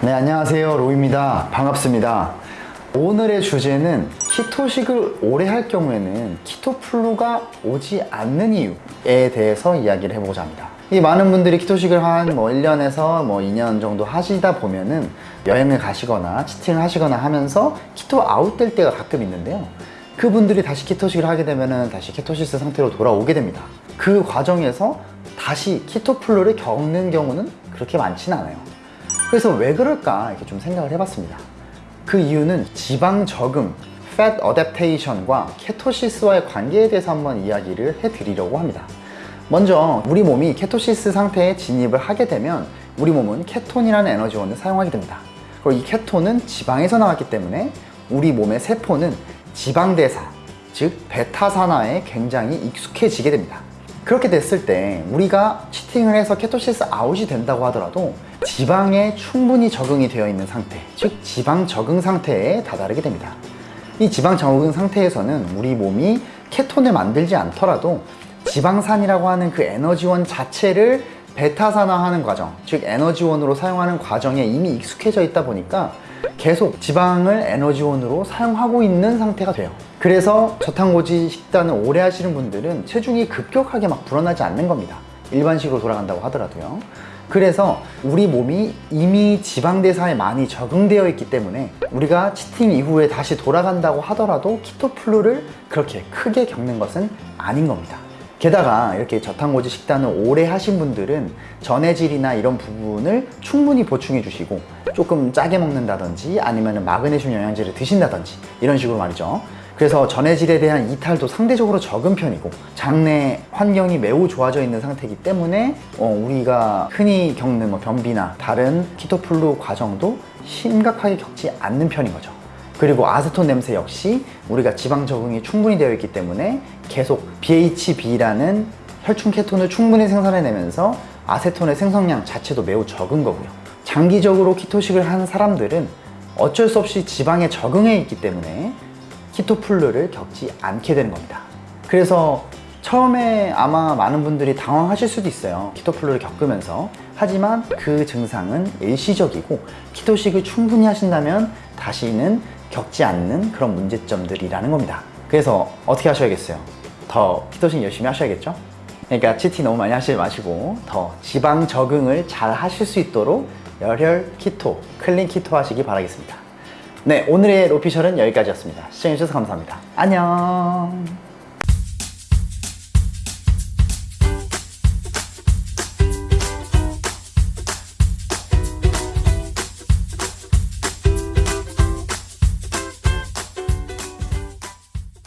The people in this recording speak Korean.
네, 안녕하세요. 로입니다. 반갑습니다. 오늘의 주제는 키토식을 오래 할 경우에는 키토플루가 오지 않는 이유에 대해서 이야기를 해보고자 합니다. 이 많은 분들이 키토식을 한 뭐 1년에서 뭐 2년 정도 하시다 보면은 여행을 가시거나 치팅을 하시거나 하면서 키토 아웃될 때가 가끔 있는데요. 그분들이 다시 키토식을 하게 되면은 다시 키토시스 상태로 돌아오게 됩니다. 그 과정에서 다시 키토플루를 겪는 경우는 그렇게 많지는 않아요. 그래서 왜 그럴까 이렇게 좀 생각을 해봤습니다. 그 이유는 지방 적응, fat adaptation과 케토시스와의 관계에 대해서 한번 이야기를 해드리려고 합니다. 먼저 우리 몸이 케토시스 상태에 진입을 하게 되면 우리 몸은 케톤이라는 에너지원을 사용하게 됩니다. 그리고 이 케톤은 지방에서 나왔기 때문에 우리 몸의 세포는 지방대사, 즉 베타산화에 굉장히 익숙해지게 됩니다. 그렇게 됐을 때 우리가 치팅을 해서 케토시스 아웃이 된다고 하더라도 지방에 충분히 적응이 되어 있는 상태, 즉 지방 적응 상태에 다다르게 됩니다. 이 지방 적응 상태에서는 우리 몸이 케톤을 만들지 않더라도 지방산이라고 하는 그 에너지원 자체를 베타산화하는 과정, 즉 에너지원으로 사용하는 과정에 이미 익숙해져 있다 보니까 계속 지방을 에너지원으로 사용하고 있는 상태가 돼요. 그래서 저탄고지 식단을 오래 하시는 분들은 체중이 급격하게 막 불어나지 않는 겁니다. 일반식으로 돌아간다고 하더라도요. 그래서 우리 몸이 이미 지방대사에 많이 적응되어 있기 때문에 우리가 치팅 이후에 다시 돌아간다고 하더라도 키토플루를 그렇게 크게 겪는 것은 아닌 겁니다. 게다가 이렇게 저탄고지 식단을 오래 하신 분들은 전해질이나 이런 부분을 충분히 보충해 주시고 조금 짜게 먹는다든지 아니면 마그네슘 영양제를 드신다든지 이런 식으로 말이죠. 그래서 전해질에 대한 이탈도 상대적으로 적은 편이고 장내 환경이 매우 좋아져 있는 상태이기 때문에 어, 우리가 흔히 겪는 뭐 변비나 다른 키토플루 과정도 심각하게 겪지 않는 편인 거죠. 그리고 아세톤 냄새 역시 우리가 지방 적응이 충분히 되어 있기 때문에 계속 BHB라는 혈중 케톤을 충분히 생산해내면서 아세톤의 생성량 자체도 매우 적은 거고요. 장기적으로 키토식을 한 사람들은 어쩔 수 없이 지방에 적응해 있기 때문에 키토플루를 겪지 않게 되는 겁니다. 그래서 처음에 아마 많은 분들이 당황하실 수도 있어요. 키토플루를 겪으면서. 하지만 그 증상은 일시적이고 키토식을 충분히 하신다면 다시는 겪지 않는 그런 문제점들이라는 겁니다. 그래서 어떻게 하셔야겠어요? 더 keto식 열심히 하셔야겠죠? 그러니까 cheating 너무 많이 하시지 마시고 더 지방 적응을 잘 하실 수 있도록 열혈 keto, clean keto 하시기 바라겠습니다. 네, 오늘의 로피셜은 여기까지였습니다. 시청해주셔서 감사합니다. 안녕!